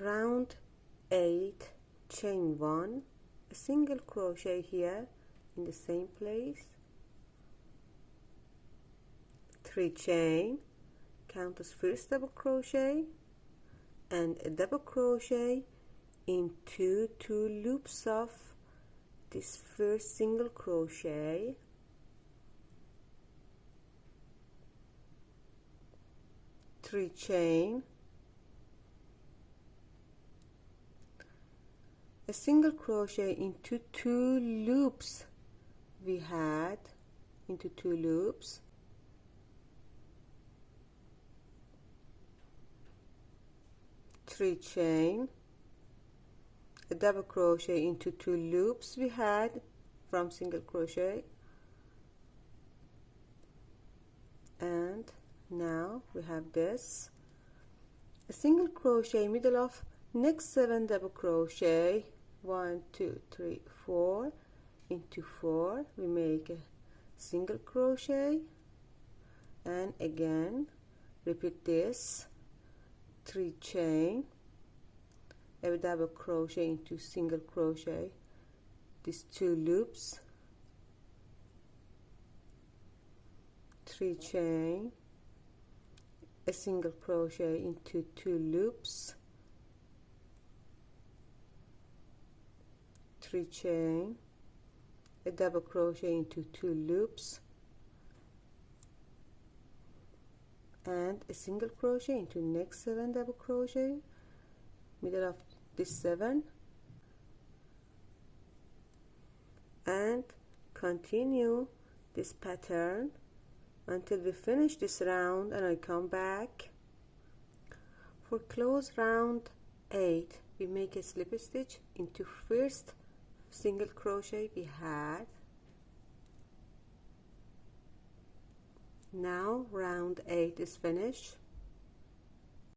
round 8 chain 1 a single crochet here in the same place. 3 chain count as first double crochet and a double crochet into two loops of this first single crochet. Three chain a single crochet into two loops. We had into two loops. Three chain. A double crochet into two loops we had from single crochet. And now we have this. A single crochet middle of next seven double crochet one two three four. Into four we make a single crochet. And again repeat this. Three chain. A double crochet into single crochet. These two loops. Three chain. A single crochet into two loops three chain a double crochet into two loops and a single crochet into next seven double crochet middle of this seven and continue this pattern until we finish this round and I come back. For close round 8 we make a slip stitch into first single crochet we had. Now round 8 is finished